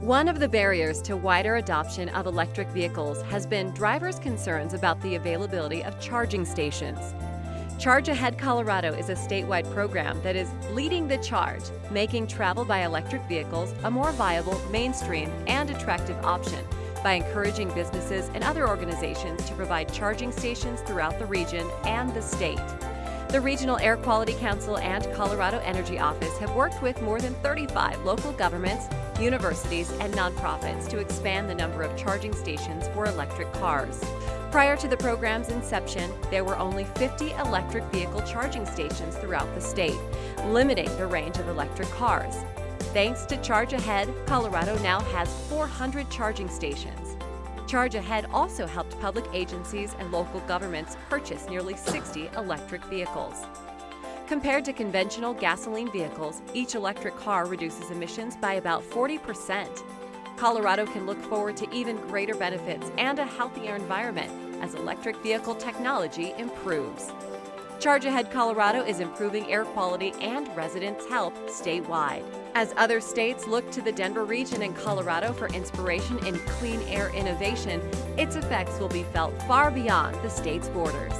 One of the barriers to wider adoption of electric vehicles has been drivers' concerns about the availability of charging stations. Charge Ahead Colorado is a statewide program that is leading the charge, making travel by electric vehicles a more viable, mainstream, and attractive option by encouraging businesses and other organizations to provide charging stations throughout the region and the state. The Regional Air Quality Council and Colorado Energy Office have worked with more than 35 local governments, universities, and nonprofits to expand the number of charging stations for electric cars. Prior to the program's inception, there were only 50 electric vehicle charging stations throughout the state, limiting the range of electric cars. Thanks to Charge Ahead, Colorado now has 400 charging stations. Charge Ahead also helped public agencies and local governments purchase nearly 60 electric vehicles. Compared to conventional gasoline vehicles, each electric car reduces emissions by about 40%. Colorado can look forward to even greater benefits and a healthier environment as electric vehicle technology improves. Charge Ahead Colorado is improving air quality and residents' health statewide. As other states look to the Denver region and Colorado for inspiration in clean air innovation, its effects will be felt far beyond the state's borders.